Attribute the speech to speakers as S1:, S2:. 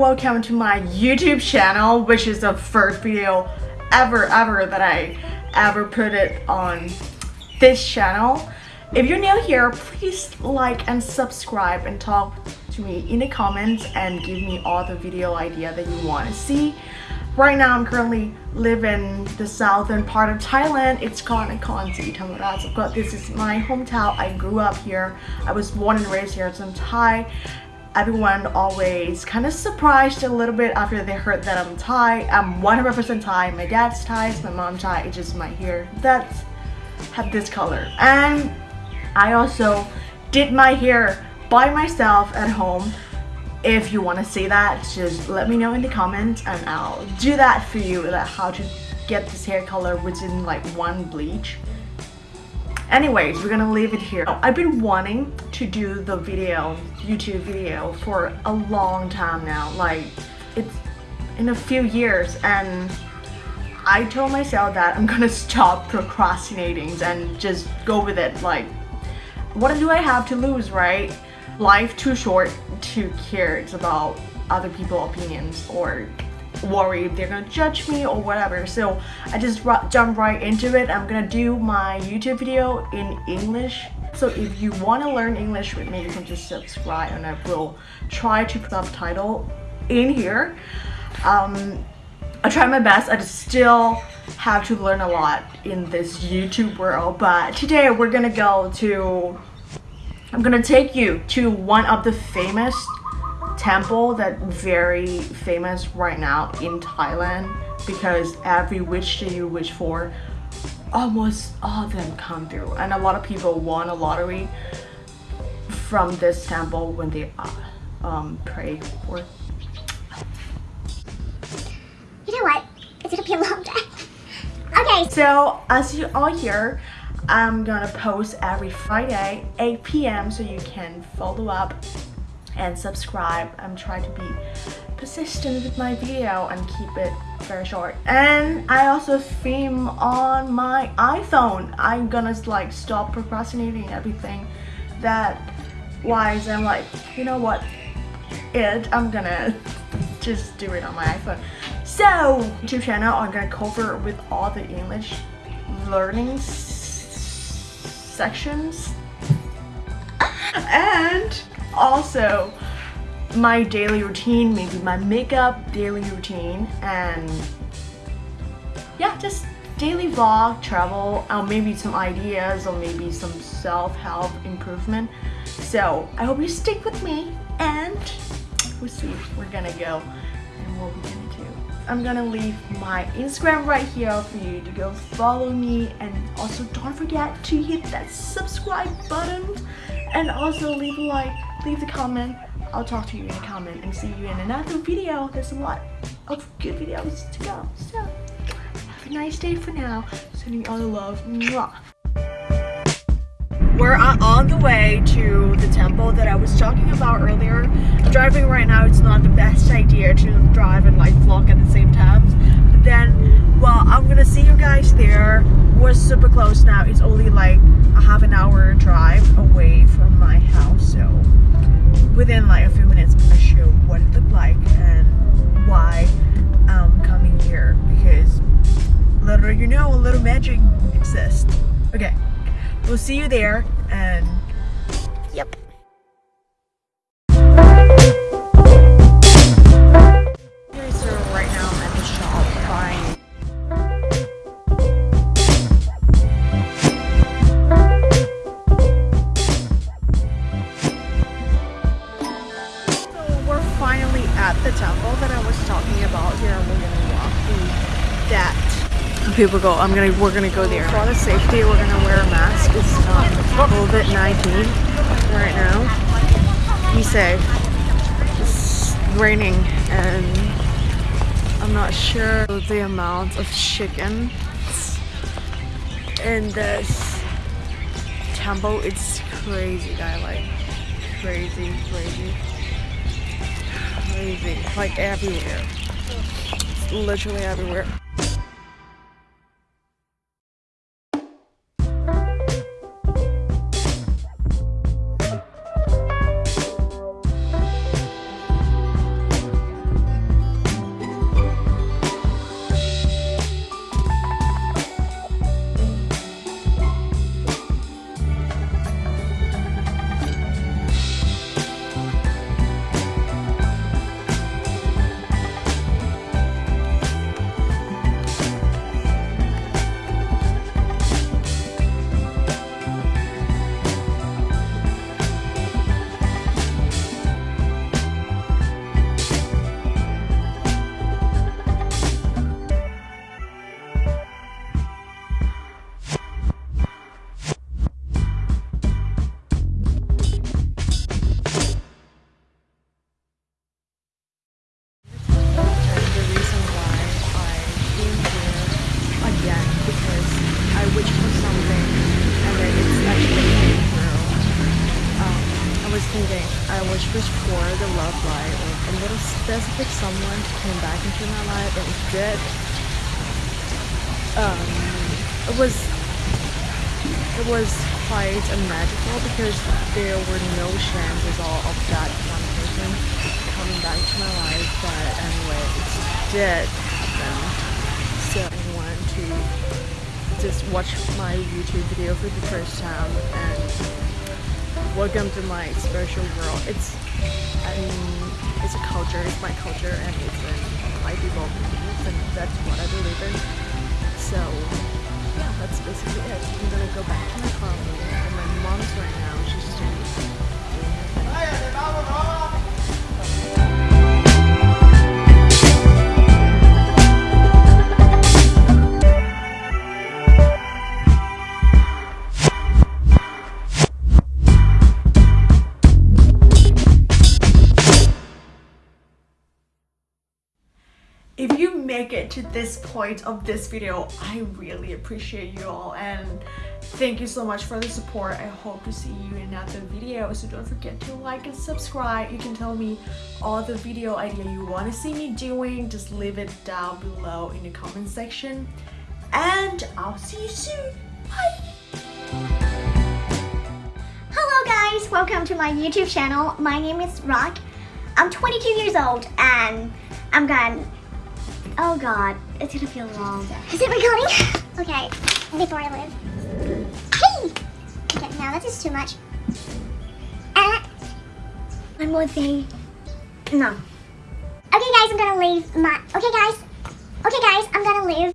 S1: welcome to my YouTube channel which is the first video ever ever that I ever put it on this channel. If you're new here, please like and subscribe and talk to me in the comments and give me all the video idea that you want to see. Right now, I'm currently living in the southern part of Thailand. It's called Nakhon Si Thammarat. Of course, this is my hometown. I grew up here. I was born and raised here, so I'm Thai. Everyone always kind of surprised a little bit after they heard that I'm Thai. I'm 100% Thai. My dad's Thai, my mom's Thai. It's just my hair that have this color. And I also did my hair by myself at home if you want to see that just let me know in the comments and I'll do that for you that how to get this hair color within like one bleach anyways we're gonna leave it here. I've been wanting to do the video YouTube video for a long time now. Like it's in a few years and I told myself that I'm gonna stop procrastinating and just go with it. Like what do I have to lose right? Life too short to care about other people's opinions or worry if they're gonna judge me or whatever. So I just jump right into it. I'm gonna do my YouTube video in English. So if you want to learn English with me you can just subscribe and I will try to put subtitle in here. Um, I try my best. I still have to learn a lot in this YouTube world. But today we're gonna go to I'm gonna take you to one of the famous temple that very famous right now in Thailand because every wish that you wish for almost all of them come through and a lot of people won a lottery from this temple when they uh, um, pray for
S2: You know what? It's gonna be a long day. Okay.
S1: So as you all hear, I'm gonna post every Friday 8 p.m. so you can follow up and subscribe. I'm trying to be persistent with my video and keep it very short. And I also film on my iPhone. I'm gonna like stop procrastinating everything that wise I'm like, you know what? It I'm gonna just do it on my iPhone. So YouTube channel I'm gonna cover with all the English learning sections. and also my daily routine, maybe my makeup daily routine and yeah, just daily vlog, travel, or maybe some ideas or maybe some self-help improvement. So I hope you stick with me and we'll see if we're gonna go and what we're gonna do. I'm gonna leave my Instagram right here for you to go follow me and also don't forget to hit that subscribe button and also leave a like, leave a comment. I'll talk to you in a comment and see you in another video. There's a lot of good videos to go. So have a nice day for now. Sending all the love. Mwah. We're on the way to the temple that I was talking about earlier. Driving right now. It's not the best idea to drive and like vlog at the same time. But then, well, I'm gonna see you guys there. We're super close now. It's only like magic exists. Okay. We'll see you there and yep. People i'm gonna we're gonna go there. For the safety we're gonna wear a mask. It's um, not covid-19 right now. Be safe it's raining and i'm not sure the amount of chicken in this temple. It's crazy guy like crazy crazy crazy like everywhere. It's literally everywhere I wish for the love life or a little specific someone to come back into my life and did. Um, it was it was quite a magical because there were no chances all of that one person coming back to my life but anyway it did happen so I wanted to just watch my YouTube video for the first time and welcome to my special world. It's I mean it's a culture it's my culture and it's in my people and that's what I believe in. So yeah, that's basically it. I'm gonna go back to my car and my mom's right make it to this point of this video. I really appreciate you all and thank you so much for the support. I hope to see you in another video. So don't forget to like and subscribe. You can tell me all the video idea you want to see me doing. Just leave it down below in the comment section. And i'll see you soon. Bye.
S2: Hello guys, welcome to my YouTube channel. My name is Rock. I'm 22 years old and I'm gone. Oh god, it's gonna feel long. Is it recording? okay, before I live. Hey! Okay, now that is too much. Uh, one more thing. No. Okay guys, I'm gonna leave my, okay guys. Okay guys, I'm gonna leave